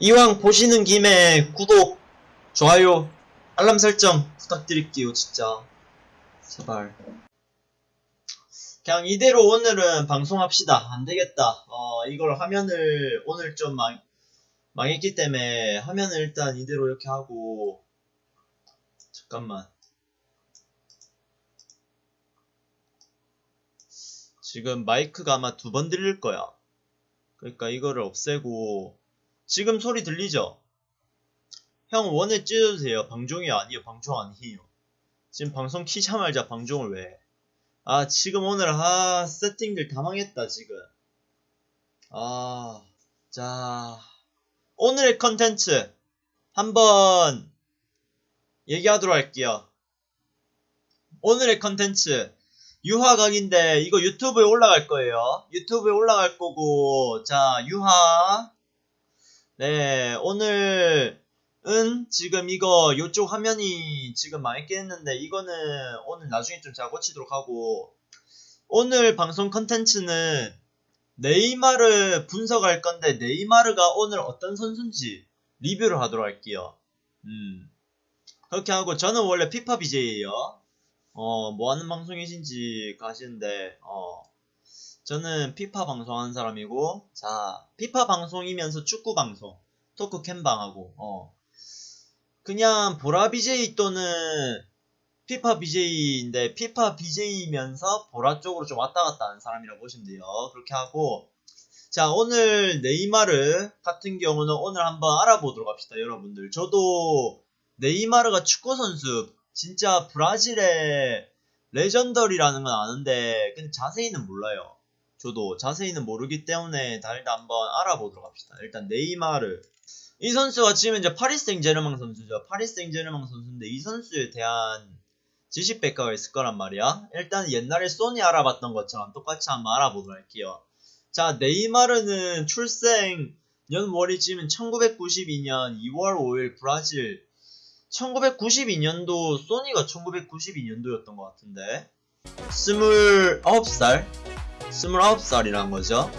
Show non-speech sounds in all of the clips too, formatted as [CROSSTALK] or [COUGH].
이왕 보시는 김에 구독, 좋아요, 알람 설정 부탁드릴게요, 진짜. 제발. 그냥 이대로 오늘은 방송합시다. 안 되겠다. 어, 이걸 화면을 오늘 좀 망, 망했기 때문에 화면을 일단 이대로 이렇게 하고, 잠깐만. 지금 마이크가 아마 두 번 들릴 거야. 그러니까 이거를 없애고, 지금 소리 들리죠? 형 원에 찢어주세요. 방종이 아니에요. 방종 아니에요. 지금 방송 키자마자 방종을 왜 해? 아 지금 오늘 아 세팅들 다 망했다 지금. 아, 자 오늘의 컨텐츠 한번 얘기하도록 할게요. 오늘의 컨텐츠 유화각인데 이거 유튜브에 올라갈 거예요. 유튜브에 올라갈 거고 자 유화 네, 오늘은 지금 이거 요쪽 화면이 지금 망했긴 했는데 이거는 오늘 나중에 좀잘 고치도록 하고 오늘 방송 컨텐츠는 네이마르 분석할 건데 네이마르가 오늘 어떤 선수인지 리뷰를 하도록 할게요. 음. 그렇게 하고 저는 원래 피파 BJ예요. 어, 뭐 하는 방송이신지 가시는데 어. 저는 피파 방송하는 사람이고, 자, 피파 방송이면서 축구 방송, 토크 캠방하고, 어. 그냥 보라 BJ 또는 피파 BJ인데, 피파 BJ이면서 보라 쪽으로 좀 왔다 갔다 하는 사람이라고 보시면 돼요. 그렇게 하고, 자, 오늘 네이마르 같은 경우는 오늘 한번 알아보도록 합시다, 여러분들. 저도 네이마르가 축구 선수, 진짜 브라질의 legendary라는 건 아는데, 근데 자세히는 몰라요. 저도 자세히는 모르기 때문에 다 일단 한번 알아보도록 합시다. 일단 네이마르 이 선수가 지금 이제 파리스 생제르맹 선수죠. 파리스 생제르맹 선수인데 이 선수에 대한 지식 백과가 있을 거란 말이야. 일단 옛날에 소니 알아봤던 것처럼 똑같이 한번 알아보도록 할게요. 자 네이마르는 출생 연월이 지금 1992년 2월 5일 브라질 1992년도 소니가 1992년도였던 것 같은데 29살 29살이란 거죠.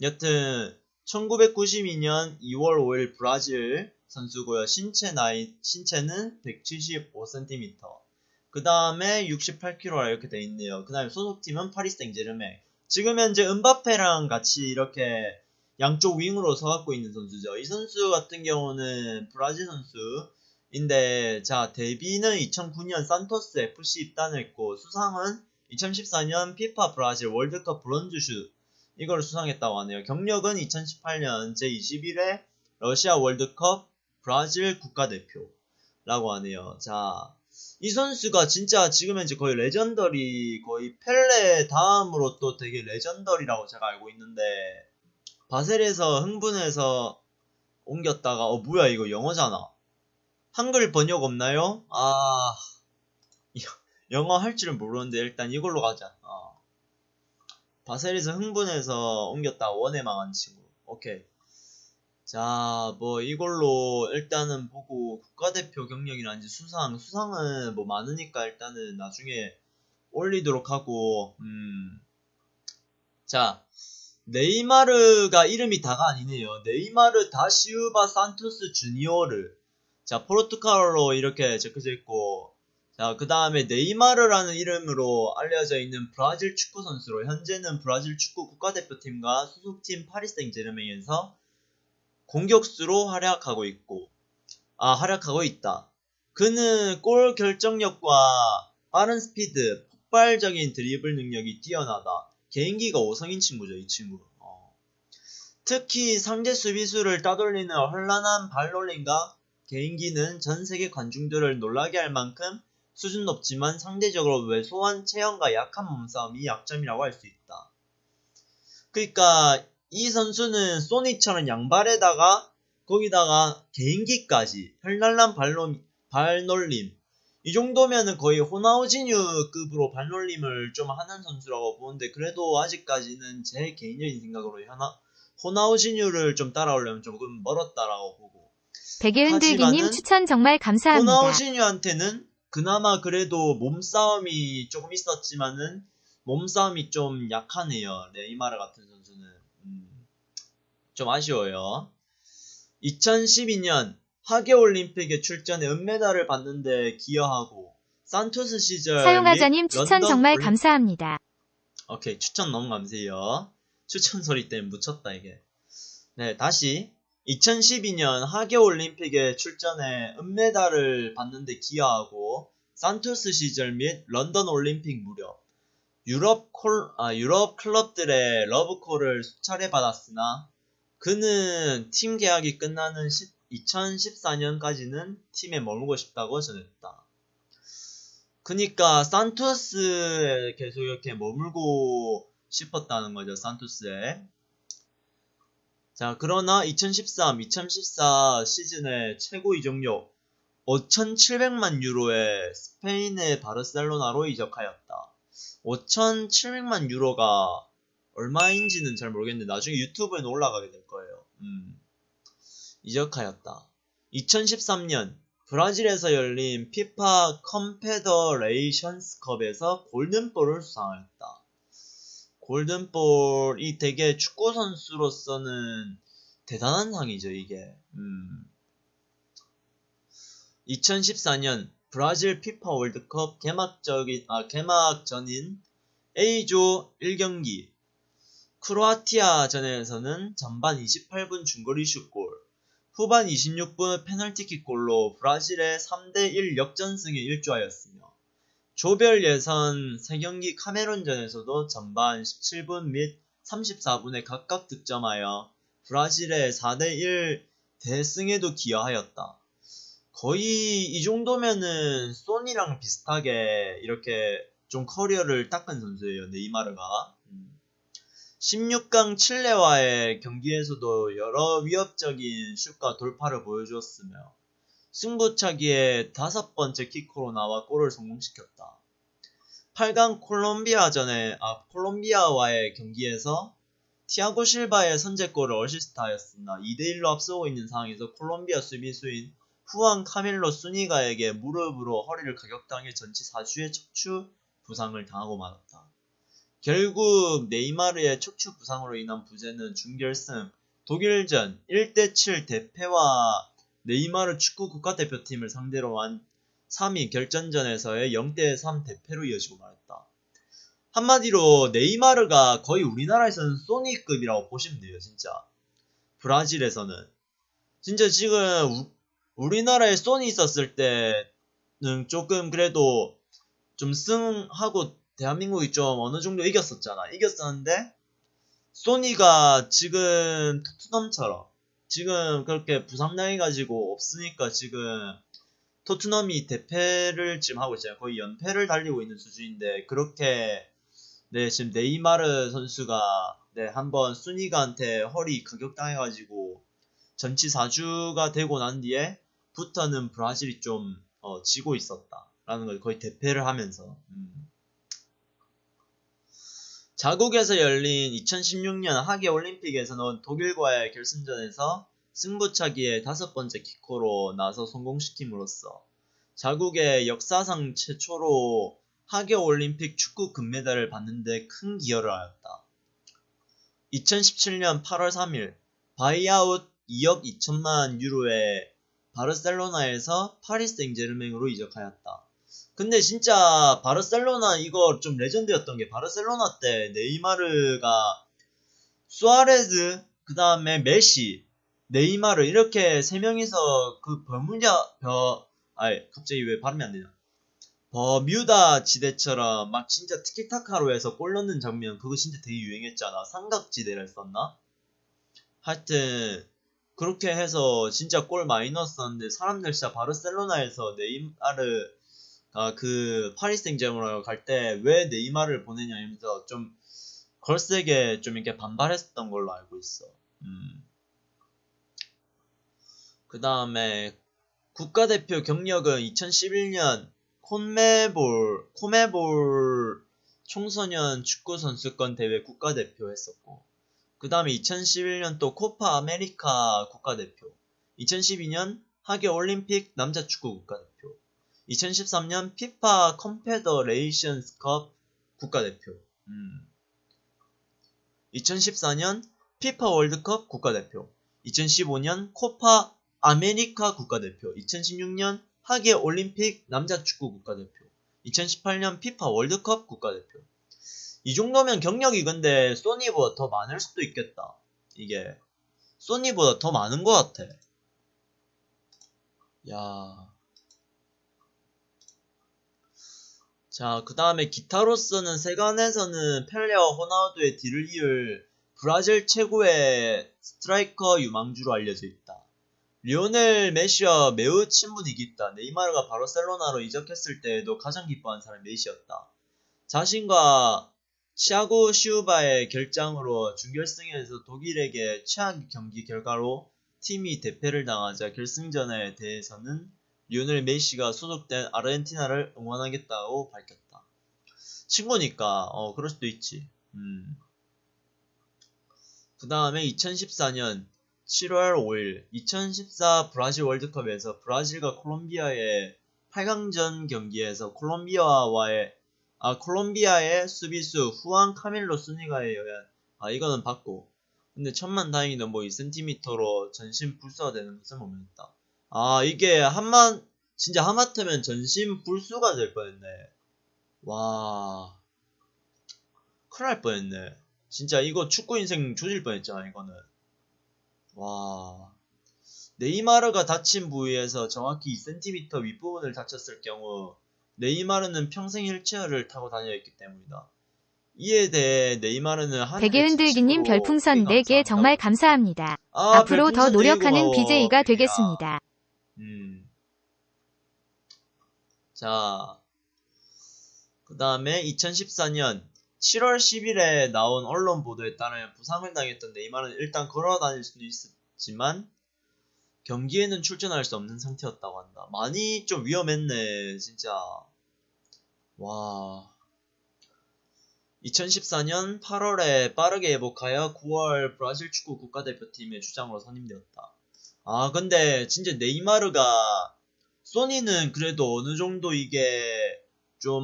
여튼 1992년 2월 5일 브라질 선수고요. 신체 나이 신체는 175cm. 그 다음에 68kg라 이렇게 돼 있네요. 그 다음에 소속팀은 파리스 생제르맹. 지금 현재 음바페랑 같이 이렇게 양쪽 윙으로 서갖고 있는 선수죠. 이 선수 같은 경우는 브라질 선수인데 자 데뷔는 2009년 산토스 FC 입단했고 수상은 2014년 피파 브라질 월드컵 bronze shoe 이걸 수상했다고 하네요. 경력은 2018년 제21회 러시아 월드컵 브라질 국가대표라고 하네요. 자, 이 선수가 진짜 지금 현재 거의 legendary 거의 펠레 다음으로 또 되게 legendary라고 제가 알고 있는데 바셀에서 흥분해서 옮겼다가 어 뭐야 이거 영어잖아. 한글 번역 없나요? 아 영어 할 줄은 모르는데 일단 이걸로 가자. 어. 바셀에서 흥분해서 옮겼다 원에 망한 친구. 오케이. 자, 뭐 이걸로 일단은 보고 국가대표 경력이란지 수상, 수상은 뭐 많으니까 일단은 나중에 올리도록 하고, 음. 자, 네이마르가 이름이 다가 아니네요. 네이마르 다시우바 산토스 주니어르. 자, 포르투갈로 이렇게 적혀져 있고, 자, 그 다음에 네이마르라는 이름으로 알려져 있는 브라질 축구 선수로 현재는 브라질 축구 국가대표팀과 소속팀 파리스 생제르맹에서 공격수로 활약하고 있고 아 활약하고 있다. 그는 골 결정력과 빠른 스피드, 폭발적인 드리블 능력이 뛰어나다. 개인기가 5성인 친구죠, 이 친구. 어. 특히 상대 수비수를 따돌리는 혼란한 발놀림과 개인기는 전 세계 관중들을 놀라게 할 만큼 수준 높지만 상대적으로 왜소한 체형과 약한 몸싸움이 약점이라고 할 수 있다. 그러니까 이 선수는 소니처럼 양발에다가 거기다가 개인기까지 혈날란 발놀, 발놀림 이 정도면은 거의 호나우지뉴급으로 발놀림을 좀 하는 선수라고 보는데 그래도 아직까지는 제 개인적인 생각으로 하나 호나우지뉴를 좀 따라오려면 조금 멀었다라고 보고 백예은들기님 추천 정말 감사합니다. 호나우지뉴한테는 그나마 그래도 몸싸움이 조금 있었지만은 몸싸움이 좀 약하네요. 네이마르 같은 선수는 음, 좀 아쉬워요. 2012년 하계 올림픽에 출전해 은메달을 받는데 기여하고 산토스 시절 사용하자님 및 추천 정말 올림- 감사합니다. 오케이 추천 너무 감사해요. 추천 소리 때문에 묻혔다 이게. 네 다시 2012년 하계올림픽에 출전해 은메달을 받는데 기여하고 산토스 시절 및 런던 올림픽 무렵 유럽 콜, 아, 유럽 클럽들의 러브콜을 수차례 받았으나 그는 팀 계약이 끝나는 2014년까지는 팀에 머물고 싶다고 전했다. 그니까 산토스에 계속 이렇게 머물고 싶었다는 거죠. 산토스에. 자, 그러나 2013, 2014 시즌의 최고 이적료 5,700만 유로에 스페인의 바르셀로나로 이적하였다. 5,700만 유로가 얼마인지는 잘 모르겠는데 나중에 유튜브에 올라가게 될 거예요. 음. 이적하였다. 2013년 브라질에서 열린 피파 컨페더레이션스컵에서 골든볼을 수상하였다. 골든볼이 되게 축구 선수로서는 대단한 상이죠, 이게. 음. 2014년 브라질 피파 월드컵 개막적인 아 개막전인 A조 1경기 크로아티아전에서는 전반 28분 중거리 슛골, 후반 26분 페널티킥 골로 브라질의 3대1 역전승에 일조하였으며 조별 예선 3경기 카메룬전에서도 전반 17분 및 34분에 각각 득점하여 브라질의 4대1 대승에도 기여하였다. 거의 이 정도면은 소니랑 비슷하게 이렇게 좀 커리어를 닦은 선수예요. 네이마르가. 음. 16강 칠레와의 경기에서도 여러 위협적인 슛과 돌파를 보여주었으며 승부차기에 다섯 번째 키커로 나와 골을 성공시켰다. 8강 콜롬비아전에 아 콜롬비아와의 경기에서 티아고 실바의 선제골을 어시스트하였으나 2대1로 앞서고 있는 상황에서 콜롬비아 수비수인 후안 카밀로 수니가에게 무릎으로 허리를 가격당해 전치 4주의 척추 부상을 당하고 말았다. 결국 네이마르의 척추 부상으로 인한 부재는 준결승 독일전 1대7 대패와 네이마르 축구 국가대표팀을 상대로 한 3위 결전전에서의 0대3 대패로 이어지고 말았다. 한마디로 네이마르가 거의 우리나라에서는 소니급이라고 보시면 돼요, 진짜. 브라질에서는. 진짜 지금 우, 우리나라에 소니 있었을 때는 조금 그래도 좀 승하고 대한민국이 좀 어느 정도 이겼었잖아. 이겼었는데 소니가 지금 토트넘처럼 지금 그렇게 부상당해가지고 없으니까 지금 토트넘이 대패를 지금 하고 있잖아요. 거의 연패를 달리고 있는 수준인데 그렇게 네 지금 네이마르 선수가 네 한번 순이가한테 허리 가격당해가지고 전치 4주가 되고 난 뒤에 부터는 브라질이 좀 어, 지고 있었다라는 걸 거의 대패를 하면서 음. 자국에서 열린 2016년 하계 올림픽에서는 독일과의 결승전에서 승부차기의 다섯 번째 키커로 나서 성공시킴으로써 자국의 역사상 최초로 하계 올림픽 축구 금메달을 받는데 큰 기여를 하였다. 2017년 8월 3일 buyout 2억 2천만 유로에 바르셀로나에서 파리스 생제르맹으로 이적하였다. 근데 진짜 바르셀로나 이거 좀 레전드였던 게 바르셀로나 때 네이마르가 수아레즈 그 다음에 메시 네이마르 이렇게 세 명이서 그 버무냐 버 아이 갑자기 왜 발음이 안 되냐. 버뮤다 지대처럼 막 진짜 티키타카로 해서 골 넣는 장면 그거 진짜 되게 유행했잖아. 삼각지대를 썼나? 하여튼 그렇게 해서 진짜 골 많이 넣었었는데 사람들 진짜 바르셀로나에서 네이마르 아, 그 파리스 생제르맹으로 갈 때 왜 네이마르를 보내냐 이러면서 좀 걸세게 좀 이렇게 반발했었던 걸로 알고 있어. 음. 그 다음에 국가대표 경력은 2011년 콘메볼 코메볼 청소년 축구 선수권 대회 국가대표 했었고 그 다음에 2011년 또 코파 아메리카 국가대표 2012년 하계 올림픽 남자 축구 국가대표 2013년 피파 컨페더레이션스컵 국가대표. 음. 2014년 피파 월드컵 국가대표. 2015년 코파 아메리카 국가대표, 2016년 하계 올림픽 남자 축구 국가대표, 2018년 피파 월드컵 국가대표. 이 정도면 경력이 근데 소니보다 더 많을 수도 있겠다. 이게 소니보다 더 많은 것 같아. 야. 자, 그 다음에 기타로서는 세간에서는 펠레와 호나우두의 뒤를 이을 브라질 최고의 스트라이커 유망주로 알려져 있다. 리오넬 메시와 매우 친분이 깊다. 네이마르가 바르셀로나로 이적했을 때에도 가장 기뻐한 사람이 메시였다. 자신과 치아고 시우바의 결장으로 준결승에서 독일에게 최악 경기 결과로 팀이 대패를 당하자 결승전에 대해서는 리오넬 메시가 소속된 아르헨티나를 응원하겠다고 밝혔다. 친구니까 어 그럴 수도 있지. 음. 그 다음에 2014년 7월 5일 2014 브라질 월드컵에서 브라질과 콜롬비아의 8강전 경기에서 콜롬비아와의 아 콜롬비아의 수비수 후안 카밀로 수니가에 의한 아 이거는 받고 근데 천만 다행히도 뭐 2cm로 전신 불수가 되는 것을 모면했다. 아 이게 한만 진짜 하마터면 전신 불수가 될 뻔했네. 와 큰일 날 뻔했네. 진짜 이거 축구 인생 조질 뻔했잖아 이거는. 와 네이마르가 다친 부위에서 정확히 2cm 윗부분을 다쳤을 경우 네이마르는 평생 휠체어를 타고 다녀야 했기 때문이다. 이에 대해 네이마르는 한 베개 흔들기님 별풍선 4개 정말 감사합니다. 아, 앞으로 더 별풍선 노력하는 BJ가 야. 되겠습니다. 음. 자, 그 다음에 2014년 7월 10일에 나온 언론 보도에 따르면 부상을 당했던 네이마르는 일단 걸어 다닐 수도 있었지만 경기에는 출전할 수 없는 상태였다고 한다. 많이 좀 위험했네, 진짜. 와. 2014년 8월에 빠르게 회복하여 9월 브라질 축구 국가대표팀의 주장으로 선임되었다. 아, 근데 진짜 네이마르가 소니는 그래도 어느 정도 이게 좀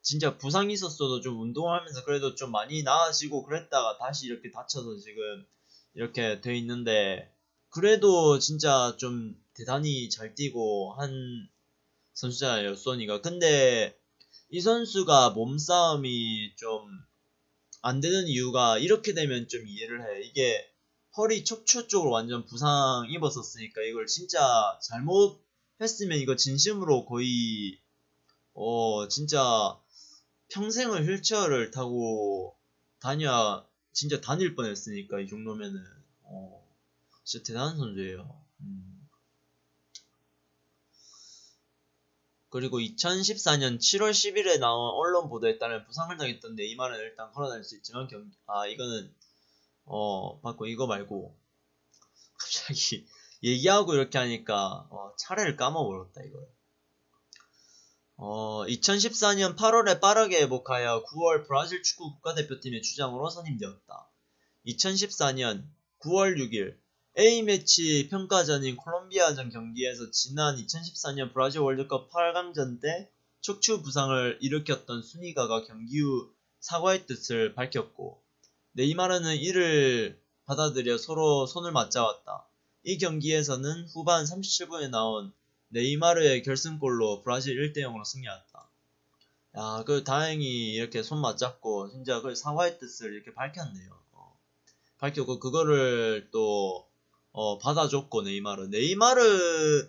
진짜 부상이 있었어도 좀 운동하면서 그래도 좀 많이 나아지고 그랬다가 다시 이렇게 다쳐서 지금 이렇게 돼 있는데 그래도 진짜 좀 대단히 잘 뛰고 한 선수잖아요, 소니가. 근데 이 선수가 몸싸움이 좀 안 되는 이유가 이렇게 되면 좀 이해를 해. 이게 허리 척추 쪽으로 완전 부상 입었었으니까 이걸 진짜 잘못 했으면 이거 진심으로 거의 어 진짜 평생을 휠체어를 타고 다녀 진짜 다닐 뻔했으니까 이 정도면은 어 진짜 대단한 선수예요. 음. 그리고 2014년 7월 10일에 나온 언론 보도에 따르면 부상을 당했던 네이마르는 일단 걸어다닐 수 있지만 경, 아 이거는 어 받고 이거 말고 갑자기 [LAUGHS] 얘기하고 이렇게 하니까 어, 차례를 까먹어버렸다 이걸. 어, 2014년 8월에 빠르게 회복하여 9월 브라질 축구 국가대표팀의 주장으로 선임되었다. 2014년 9월 6일 A매치 평가전인 콜롬비아전 경기에서 지난 2014년 브라질 월드컵 8강전 때 척추 부상을 일으켰던 순이가가 경기 후 사과의 뜻을 밝혔고 네이마르는 이를 받아들여 서로 손을 맞잡았다. 이 경기에서는 후반 37분에 나온 네이마르의 결승골로 브라질 1대0으로 승리했다. 야, 그 다행히 이렇게 손 맞잡고 진짜 그 사과의 뜻을 이렇게 밝혔네요. 어. 밝혔고 그거를 또 어, 받아줬고 네이마르. 네이마르가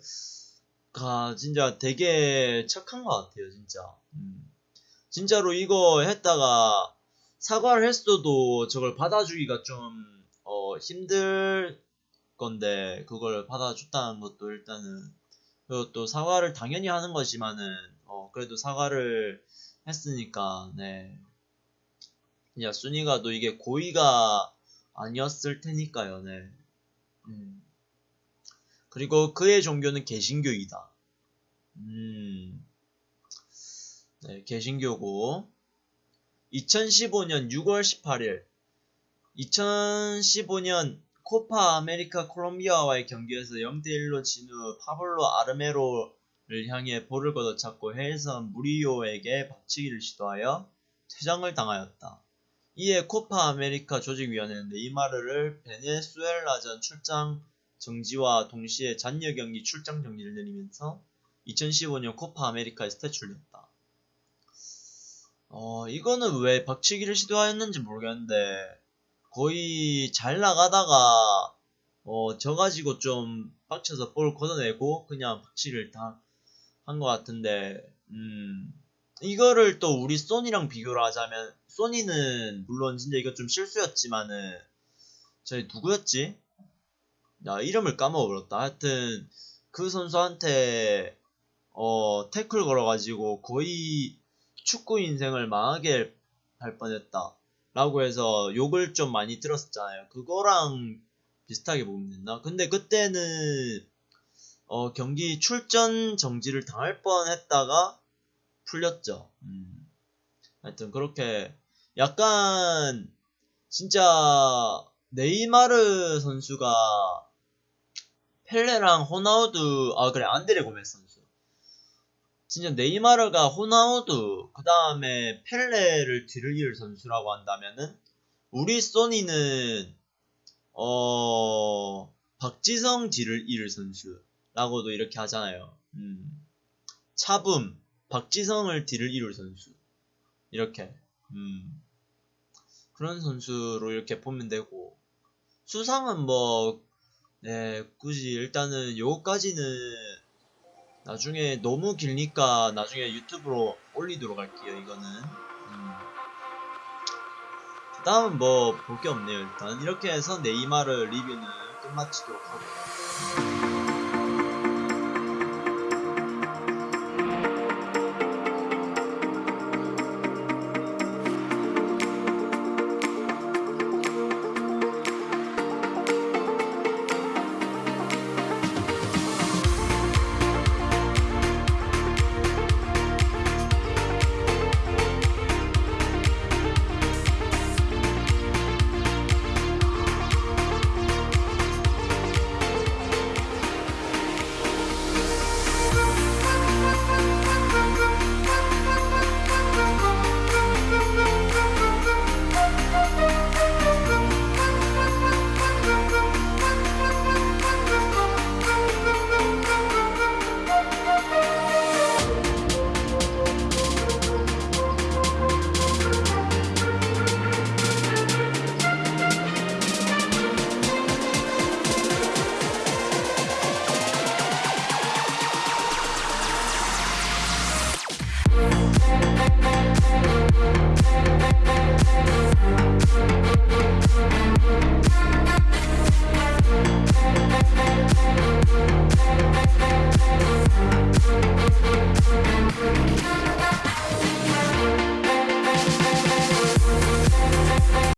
진짜 되게 착한 것 같아요, 진짜. 음. 진짜로 이거 했다가 사과를 했어도 저걸 받아주기가 좀 어, 힘들 건데 그걸 받아줬다는 것도 일단은 그리고 또 사과를 당연히 하는 거지만은 어, 그래도 사과를 했으니까 네. 야 순이가 또 이게 고의가 아니었을 테니까요, 네. 음. 그리고 그의 종교는 개신교이다. 음. 네, 개신교고 2015년 6월 18일 2015년 코파 아메리카 콜롬비아와의 경기에서 0대1로 진 후 파블로 아르메로를 향해 볼을 걷어찼고 헤이손 무리요에게 박치기를 시도하여 퇴장을 당하였다. 이에 코파 아메리카 조직위원회는 네이마르를 베네수엘라전 출장 정지와 동시에 잔여 경기 출장 정지를 내리면서 2015년 코파 아메리카에서 퇴출됐다. 어, 이거는 왜 박치기를 시도하였는지 모르겠는데, 거의 잘 나가다가, 어, 져가지고 좀 빡쳐서 볼 걷어내고, 그냥 박치기를 다 한 것 같은데, 음, 이거를 또 우리 소니랑 비교를 하자면, 소니는, 물론 진짜 이거 좀 실수였지만은, 저희 누구였지? 나 이름을 까먹어버렸다. 하여튼, 그 선수한테, 어, 태클 걸어가지고 거의 축구 인생을 망하게 할 뻔했다. 라고 해서 욕을 좀 많이 들었었잖아요. 그거랑 비슷하게 보면 된다. 근데 그때는 어, 경기 출전 정지를 당할 뻔 했다가 풀렸죠. 음. 하여튼 그렇게 약간 진짜 네이마르 선수가 펠레랑 호나우두 아 그래 안드레 고메스 선수 진짜 네이마르가 호나우두 그 다음에 펠레를 뒤를 이을 선수라고 한다면은 우리 소니는 어 박지성 뒤를 이을 선수라고도 이렇게 하잖아요. 음. 차붐 박지성을 뒤를 이룰 선수 이렇게 음. 그런 선수로 이렇게 보면 되고 수상은 뭐 네, 굳이 일단은 요거까지는 나중에 너무 길니까 나중에 유튜브로 올리도록 할게요, 이거는. 음. 그 다음은 뭐 볼 게 없네요, 일단. 이렇게 해서 네이마르 리뷰는 끝마치도록 하고.